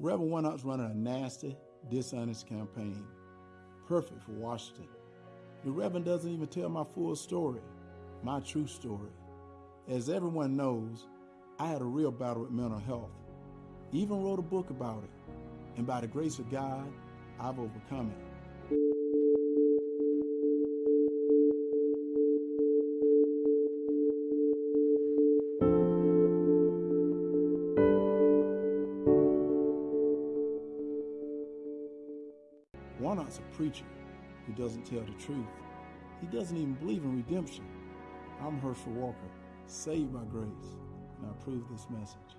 Reverend Warnock's running a nasty, dishonest campaign, perfect for Washington. The Reverend doesn't even tell my full story, my true story. As everyone knows, I had a real battle with mental health. Even wrote a book about it, and by the grace of God, I've overcome it. Warnock's a preacher who doesn't tell the truth. He doesn't even believe in redemption. I'm Herschel Walker, saved by grace, and I approve this message.